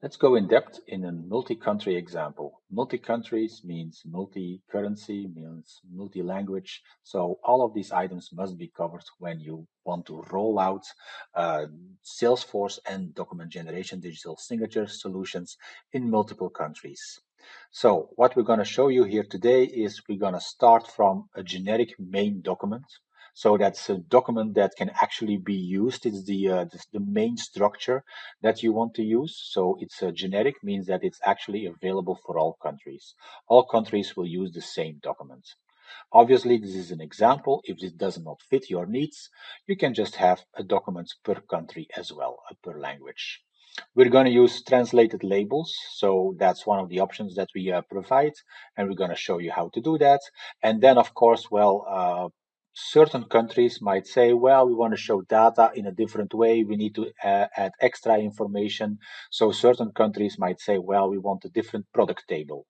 Let's go in depth in a multi-country example. Multi-countries means multi-currency, means multi-language. So all of these items must be covered when you want to roll out uh, Salesforce and document generation digital signature solutions in multiple countries. So what we're going to show you here today is we're going to start from a generic main document so that's a document that can actually be used. It's the, uh, the, the, main structure that you want to use. So it's a generic, means that it's actually available for all countries. All countries will use the same document. Obviously, this is an example. If this does not fit your needs, you can just have a document per country as well, uh, per language. We're going to use translated labels. So that's one of the options that we uh, provide. And we're going to show you how to do that. And then, of course, well, uh, certain countries might say, well, we want to show data in a different way. We need to uh, add extra information. So certain countries might say, well, we want a different product table.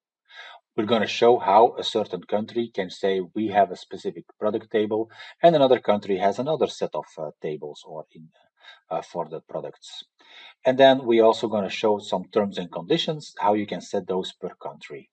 We're going to show how a certain country can say we have a specific product table and another country has another set of uh, tables or in, uh, for the products. And then we're also going to show some terms and conditions, how you can set those per country.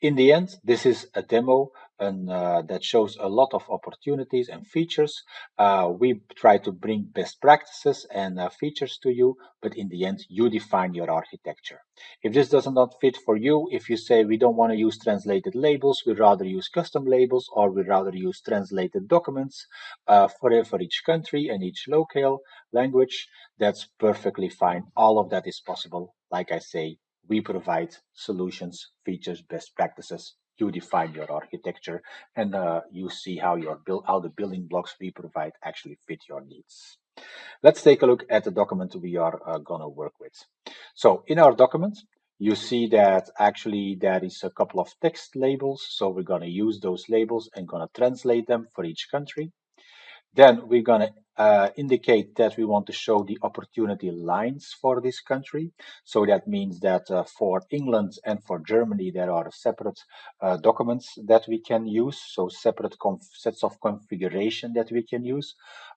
In the end, this is a demo and uh, that shows a lot of opportunities and features. Uh, we try to bring best practices and uh, features to you, but in the end, you define your architecture. If this does not fit for you, if you say we don't want to use translated labels, we rather use custom labels, or we rather use translated documents uh, for, for each country and each local language, that's perfectly fine. All of that is possible. Like I say, we provide solutions, features, best practices. You define your architecture and uh, you see how your build, how the building blocks we provide actually fit your needs. Let's take a look at the document we are uh, gonna work with. So in our document, you see that actually there is a couple of text labels. So we're gonna use those labels and gonna translate them for each country. Then we're going to uh, indicate that we want to show the opportunity lines for this country. So that means that uh, for England and for Germany, there are separate uh, documents that we can use. So separate sets of configuration that we can use.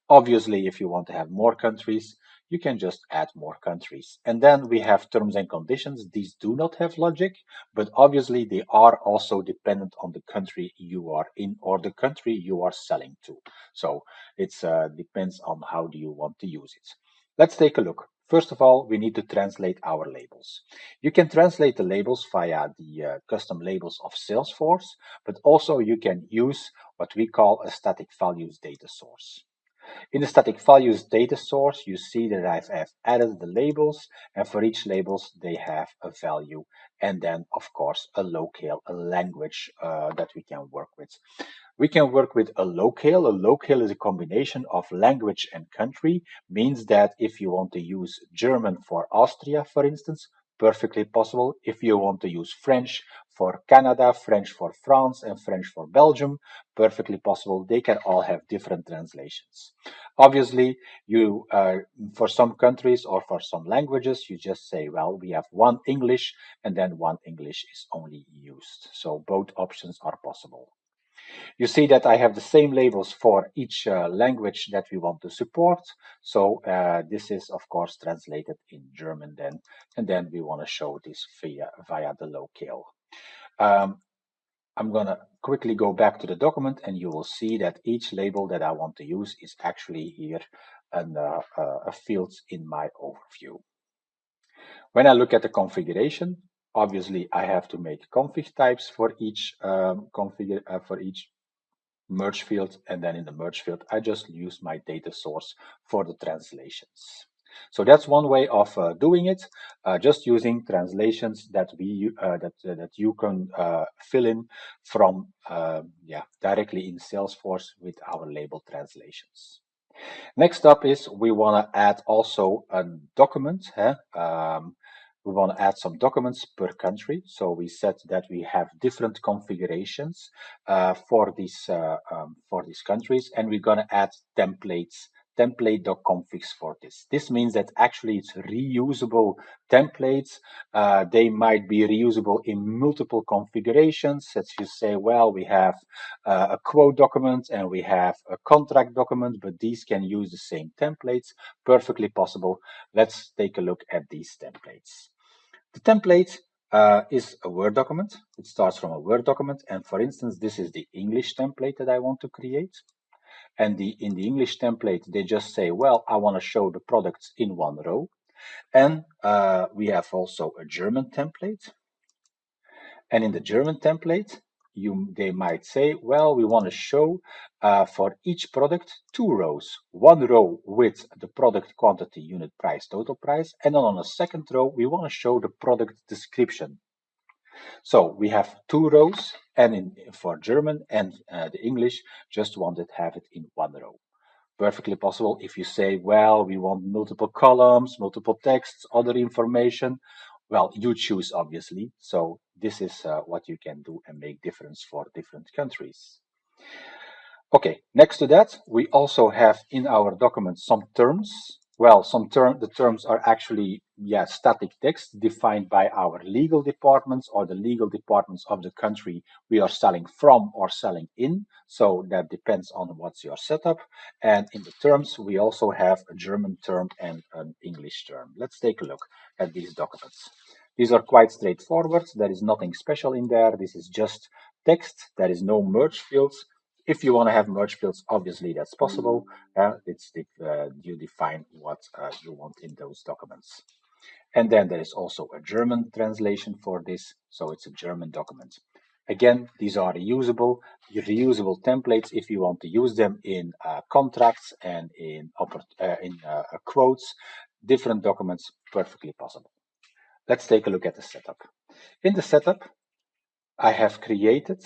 Obviously, if you want to have more countries, you can just add more countries. And then we have terms and conditions. These do not have logic, but obviously they are also dependent on the country you are in or the country you are selling to. So it uh, depends on how do you want to use it. Let's take a look. First of all, we need to translate our labels. You can translate the labels via the uh, custom labels of Salesforce, but also you can use what we call a static values data source. In the static values data source, you see that I've, added the labels, and for each labels, they have a value, and then, of course, a locale, a language uh, that we can work with. We can work with a locale. A locale is a combination of language and country, means that if you want to use German for Austria, for instance, perfectly possible. If you want to use French for Canada, French for France, and French for Belgium, perfectly possible. They can all have different translations. Obviously, you uh, for some countries or for some languages, you just say, well, we have one English, and then one English is only used. So both options are possible. You see that I have the same labels for each uh, language that we want to support. So uh, this is, of course, translated in German then. And then we want to show this via, via the locale. Um, I'm going to quickly go back to the document and you will see that each label that I want to use is actually here and uh, a field in my overview. When I look at the configuration, Obviously, I have to make config types for each um, configure uh, for each merge field, and then in the merge field, I just use my data source for the translations. So that's one way of uh, doing it, uh, just using translations that we uh, that uh, that you can uh, fill in from um, yeah directly in Salesforce with our label translations. Next up is we want to add also a document. Huh? Um, we want to add some documents per country. So we said that we have different configurations uh, for these uh, um, for these countries, and we're going to add templates template.configs for this. This means that actually it's reusable templates. Uh, they might be reusable in multiple configurations. As you say, well, we have uh, a quote document and we have a contract document, but these can use the same templates. Perfectly possible. Let's take a look at these templates. The template uh, is a Word document. It starts from a Word document. And for instance, this is the English template that I want to create. And the, in the English template, they just say, well, I want to show the products in one row. And uh, we have also a German template. And in the German template, you they might say, well, we want to show uh, for each product two rows. One row with the product quantity, unit price, total price, and then on a second row, we want to show the product description. So we have two rows, and in, for German and uh, the English, just wanted to have it in one row. Perfectly possible if you say, well, we want multiple columns, multiple texts, other information. Well, you choose, obviously. So this is uh, what you can do and make difference for different countries. Okay, next to that, we also have in our document some terms. Well, some term the terms are actually yeah static text defined by our legal departments or the legal departments of the country we are selling from or selling in. So that depends on what's your setup. And in the terms, we also have a German term and an English term. Let's take a look at these documents. These are quite straightforward. There is nothing special in there. This is just text. There is no merge fields. If you want to have merge fields, obviously that's possible. Uh, it's the, uh, you define what uh, you want in those documents. And then there is also a German translation for this. So it's a German document. Again, these are reusable, reusable templates if you want to use them in uh, contracts and in, uh, in uh, quotes, different documents, perfectly possible. Let's take a look at the setup. In the setup, I have created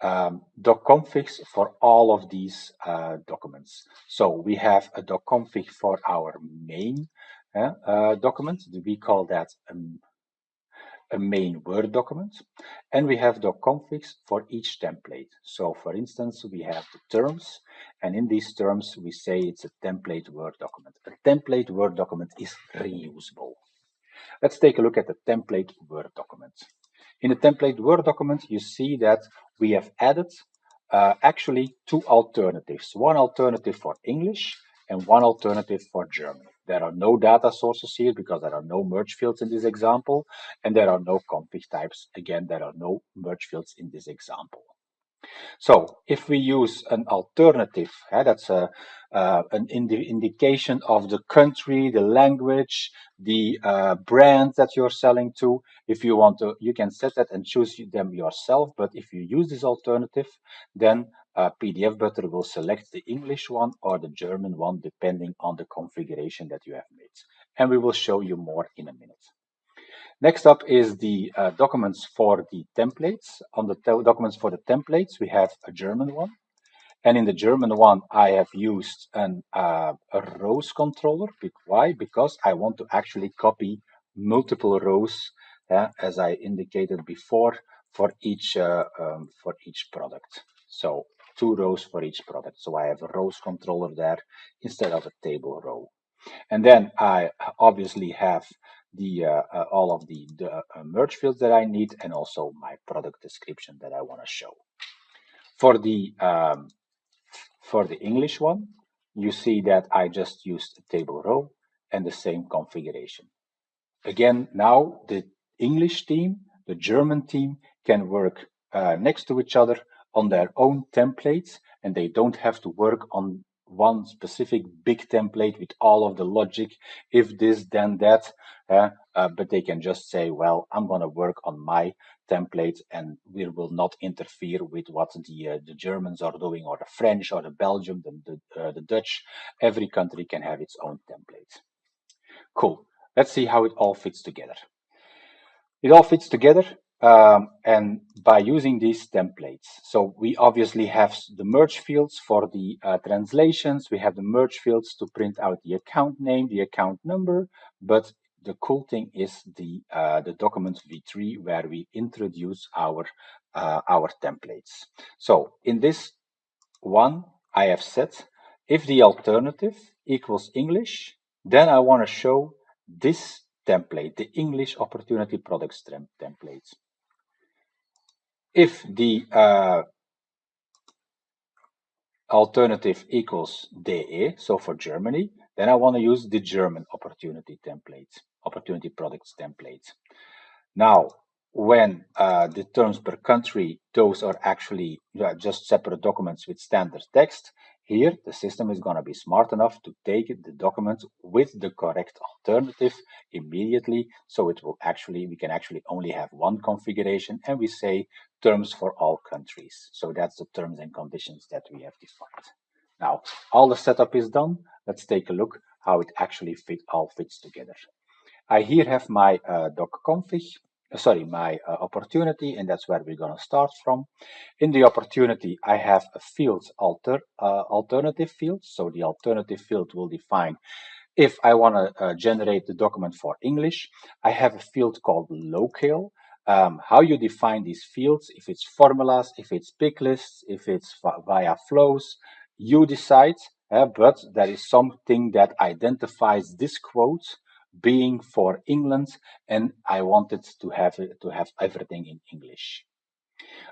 um, docconfigs for all of these uh, documents. So we have a docconfig for our main uh, document. We call that a main Word document. And we have docconfigs for each template. So for instance, we have the terms, and in these terms, we say it's a template Word document. A template Word document is reusable. Let's take a look at the template Word document. In the template Word document, you see that we have added uh, actually two alternatives. One alternative for English and one alternative for German. There are no data sources here because there are no merge fields in this example, and there are no config types. Again, there are no merge fields in this example. So if we use an alternative, yeah, that's a, uh, an indi indication of the country, the language, the uh, brand that you're selling to. If you want to, you can set that and choose them yourself. But if you use this alternative, then PDF Butler will select the English one or the German one, depending on the configuration that you have made. And we will show you more in a minute. Next up is the uh, documents for the templates. On the documents for the templates, we have a German one. And in the German one, I have used an, uh, a rows controller. Why? Because I want to actually copy multiple rows, uh, as I indicated before, for each uh, um, for each product. So two rows for each product. So I have a rows controller there instead of a table row. And then I obviously have the uh, uh, all of the, the uh, merge fields that I need and also my product description that I want to show. For the um, for the English one, you see that I just used a table row and the same configuration. Again, now the English team, the German team can work uh, next to each other on their own templates and they don't have to work on one specific big template with all of the logic, if this, then that, uh, uh, but they can just say, well, I'm going to work on my template and we will not interfere with what the, uh, the Germans are doing or the French or the Belgium, the, the, uh, the Dutch. Every country can have its own template. Cool. Let's see how it all fits together. It all fits together um, and by using these templates. So we obviously have the merge fields for the uh, translations. We have the merge fields to print out the account name, the account number. But the cool thing is the uh, the document v3 where we introduce our uh, our templates. So in this one, I have set if the alternative equals English, then I want to show this template, the English Opportunity Products template if the uh, alternative equals DE, so for Germany, then I want to use the German opportunity template, opportunity products template. Now, when uh, the terms per country, those are actually just separate documents with standard text. Here, the system is going to be smart enough to take the document with the correct alternative immediately. So it will actually, we can actually only have one configuration and we say terms for all countries. So that's the terms and conditions that we have defined. Now, all the setup is done. Let's take a look how it actually fit, all fits together. I here have my uh, doc config uh, sorry, my uh, opportunity, and that's where we're going to start from. In the opportunity, I have a field alter, uh, alternative field. So the alternative field will define if I want to uh, generate the document for English. I have a field called locale. Um, how you define these fields, if it's formulas, if it's pick lists, if it's via flows, you decide, uh, but there is something that identifies this quote being for England and I wanted to have to have everything in English.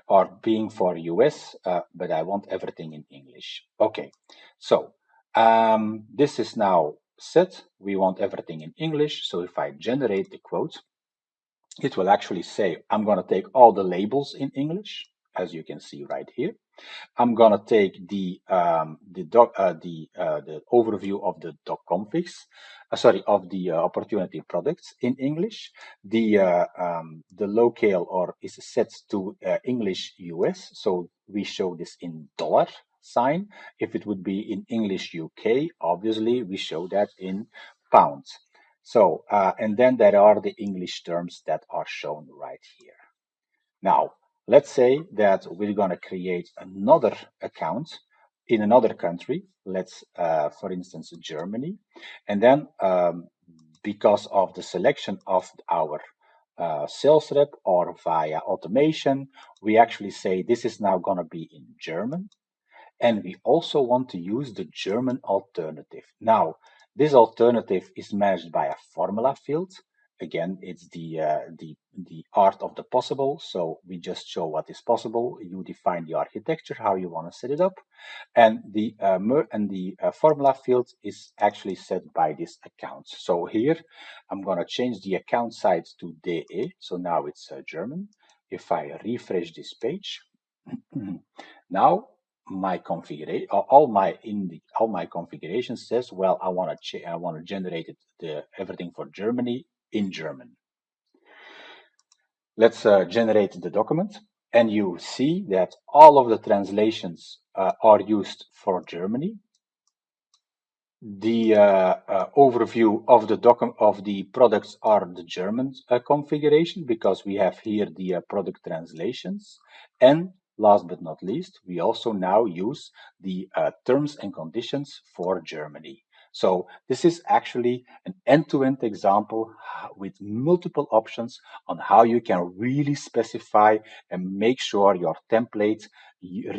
Or being for US uh, but I want everything in English. Okay so um, this is now set. We want everything in English. So if I generate the quote it will actually say I'm going to take all the labels in English as you can see right here I'm gonna take the um, the doc uh, the uh, the overview of the doc configs, uh, sorry, of the uh, opportunity products in English. The uh, um, the locale or is set to uh, English US, so we show this in dollar sign. If it would be in English UK, obviously we show that in pounds. So and then there are the English terms that are shown right here. Now Let's say that we're going to create another account in another country. Let's, uh, for instance, Germany. And then um, because of the selection of our uh, sales rep or via automation, we actually say this is now going to be in German. And we also want to use the German alternative. Now, this alternative is managed by a formula field again, it's the, uh, the, the art of the possible. So we just show what is possible. You define the architecture, how you want to set it up. And the, uh, and the uh, formula field is actually set by this account. So here, I'm going to change the account size to DE. So now it's uh, German. If I refresh this page, now my configuration all my in the all my configuration says well i want to i want to generate the everything for germany in German. Let's uh, generate the document and you see that all of the translations uh, are used for Germany. The uh, uh overview of the document of the products are the German uh, configuration because we have here the uh, product translations and last but not least we also now use the uh, terms and conditions for Germany. So this is actually an end-to-end -end example uh, with multiple options on how you can really specify and make sure your template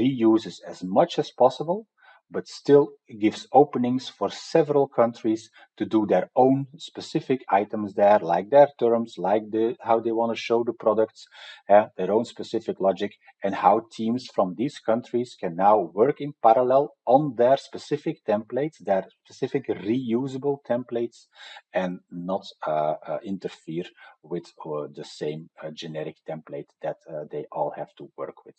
reuses as much as possible but still gives openings for several countries to do their own specific items there, like their terms, like the how they want to show the products, uh, their own specific logic, and how teams from these countries can now work in parallel on their specific templates, their specific reusable templates, and not uh, uh, interfere with uh, the same uh, generic template that uh, they all have to work with.